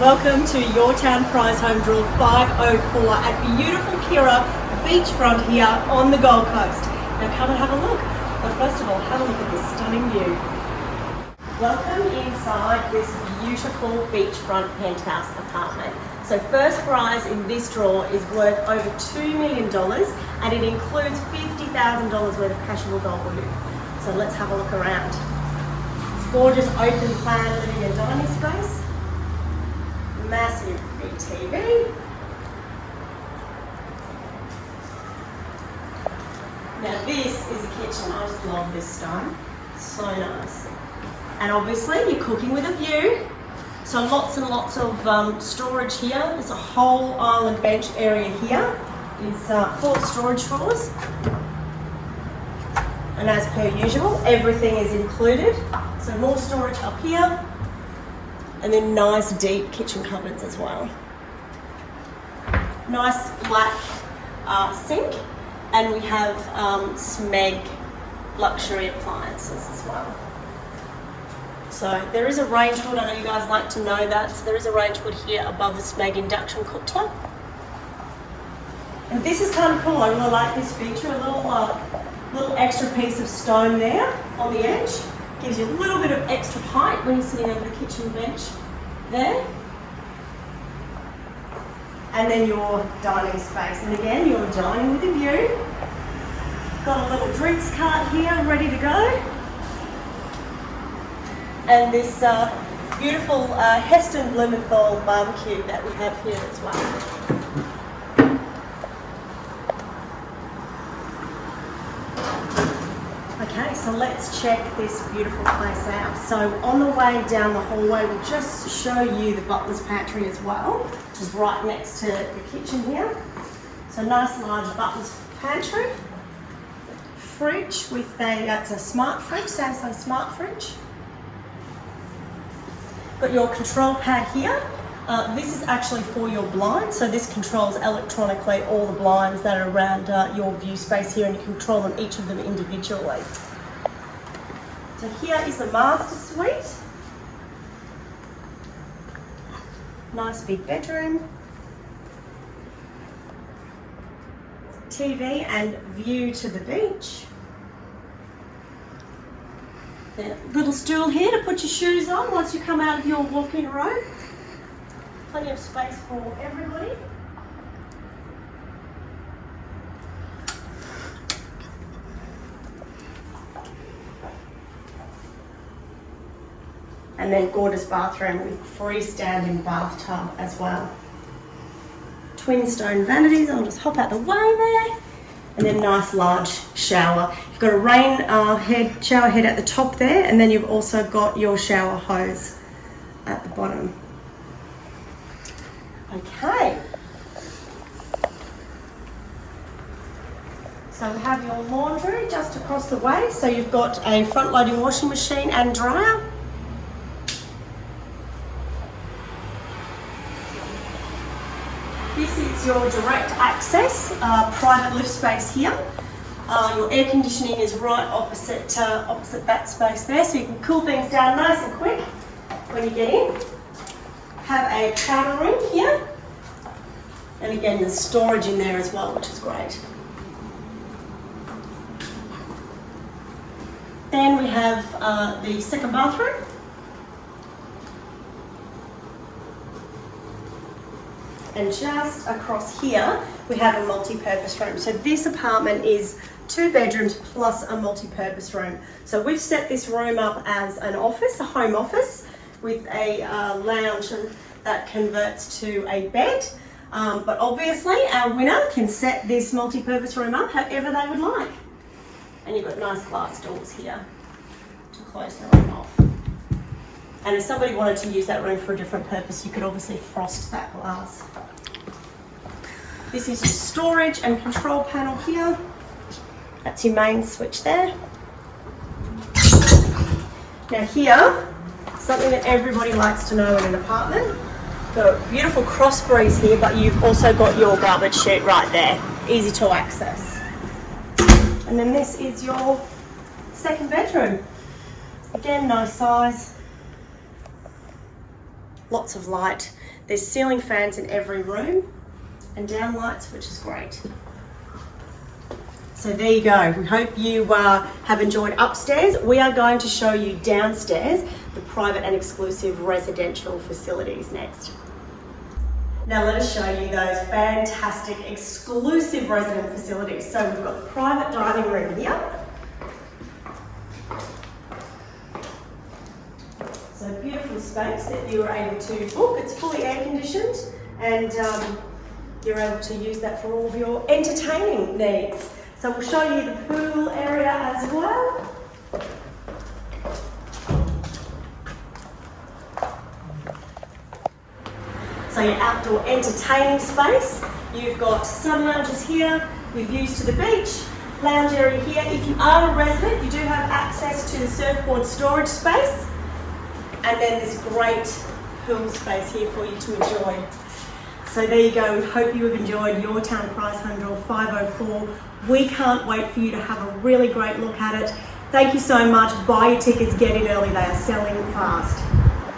Welcome to Your Town Prize Home Draw 504 at beautiful Kirra beachfront here on the Gold Coast. Now come and have a look. But first of all, have a look at this stunning view. Welcome inside this beautiful beachfront penthouse apartment. So first prize in this draw is worth over $2 million and it includes $50,000 worth of cashable gold bullion. So let's have a look around. It's gorgeous open plan living and dining space. Massive TV. Now this is a kitchen. I just love this stone. So nice. And obviously you're cooking with a view. So lots and lots of um, storage here. There's a whole island bench area here. Is uh, four storage drawers. And as per usual, everything is included. So more storage up here. And then nice deep kitchen cupboards as well. Nice black uh, sink. And we have um, Smeg luxury appliances as well. So there is a range hood, I know you guys like to know that. So there is a range hood here above the Smeg induction cooktop. And this is kind of cool, I really like this feature, a little uh, little extra piece of stone there on the edge. Gives you a little bit of extra height when you're sitting over the kitchen bench there. And then your dining space. And again, you're dining with a view. Got a little drinks cart here ready to go. And this uh, beautiful uh, Heston Blumenthal barbecue that we have here as well. Okay, so let's check this beautiful place out. So on the way down the hallway, we'll just show you the butler's pantry as well, which is right next to the kitchen here. So nice large butler's pantry. Fridge with a, it's a smart fridge, Samsung smart fridge. Got your control pad here. Uh, this is actually for your blinds, so this controls electronically all the blinds that are around uh, your view space here and you control them, each of them individually. So here is the master suite. Nice big bedroom. TV and view to the beach. The little stool here to put your shoes on once you come out of your walk-in robe plenty of space for everybody. And then gorgeous bathroom with freestanding bathtub as well. Twin stone vanities, I'll just hop out the way there. And then nice large shower. You've got a rain uh, head, shower head at the top there, and then you've also got your shower hose at the bottom. Okay. So we have your laundry just across the way. So you've got a front loading washing machine and dryer. This is your direct access, uh, private lift space here. Uh, your air conditioning is right opposite, uh, opposite that space there, so you can cool things down nice and quick when you get in have a powder room here. And again, there's storage in there as well, which is great. Then we have uh, the second bathroom. And just across here, we have a multi-purpose room. So this apartment is two bedrooms plus a multi-purpose room. So we've set this room up as an office, a home office with a uh, lounge that converts to a bed. Um, but obviously our winner can set this multi-purpose room up however they would like. And you've got nice glass doors here to close the room off. And if somebody wanted to use that room for a different purpose, you could obviously frost that glass. This is your storage and control panel here. That's your main switch there. Now here, something that everybody likes to know in an apartment. Got a beautiful cross breeze here, but you've also got your garbage chute right there. Easy to access. And then this is your second bedroom. Again, nice size. Lots of light. There's ceiling fans in every room and down lights, which is great. So there you go. We hope you uh, have enjoyed upstairs. We are going to show you downstairs, the private and exclusive residential facilities next. Now let us show you those fantastic exclusive resident facilities. So we've got the private dining room here. So beautiful space that you are able to book. It's fully air conditioned and um, you're able to use that for all of your entertaining needs. So we'll show you the pool area as well. So your outdoor entertaining space. You've got sun lounges here with views to the beach, lounge area here. If you are a resident, you do have access to the surfboard storage space. And then this great pool space here for you to enjoy. So there you go. We hope you have enjoyed your town prize home draw 504. We can't wait for you to have a really great look at it. Thank you so much. Buy your tickets, get in early. They are selling fast.